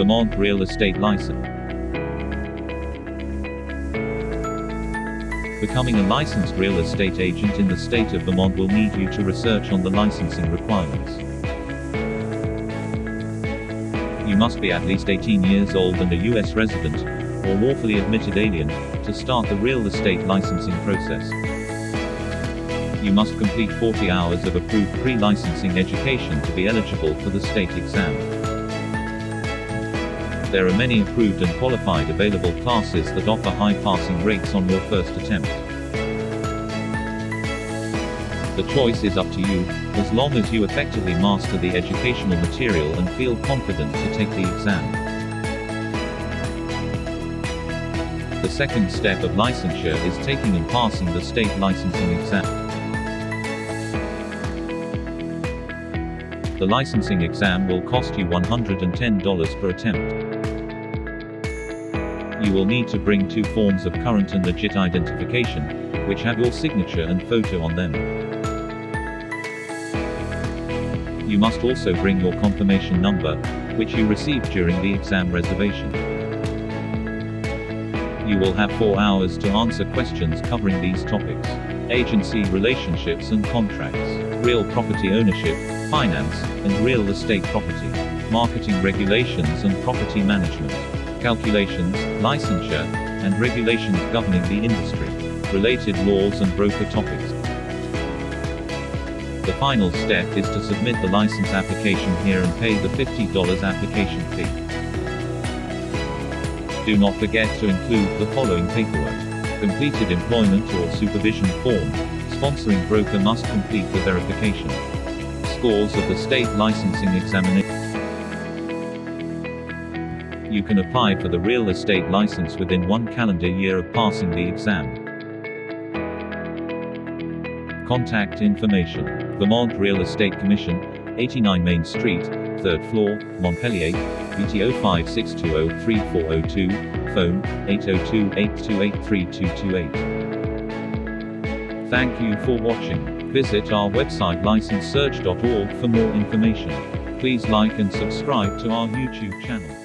Vermont Real Estate License. Becoming a licensed real estate agent in the state of Vermont will need you to research on the licensing requirements. You must be at least 18 years old and a U.S. resident, or lawfully admitted alien, to start the real estate licensing process. You must complete 40 hours of approved pre-licensing education to be eligible for the state exam. There are many approved and qualified available classes that offer high passing rates on your first attempt. The choice is up to you, as long as you effectively master the educational material and feel confident to take the exam. The second step of licensure is taking and passing the state licensing exam. The licensing exam will cost you $110 per attempt. You will need to bring two forms of current and legit identification, which have your signature and photo on them. You must also bring your confirmation number, which you received during the exam reservation. You will have four hours to answer questions covering these topics. Agency relationships and contracts, real property ownership, finance, and real estate property, marketing regulations and property management, calculations, licensure, and regulations governing the industry, related laws and broker topics. The final step is to submit the license application here and pay the $50 application fee. Do not forget to include the following paperwork. Completed employment or supervision form. Sponsoring broker must complete the verification. Scores of the state licensing examination. You can apply for the real estate license within one calendar year of passing the exam. Contact information. Vermont Real Estate Commission, 89 Main Street, 3rd floor, Montpelier, VT 0562034002, phone, 802-828-3228. Thank you for watching. Visit our website licensesearch.org for more information. Please like and subscribe to our YouTube channel.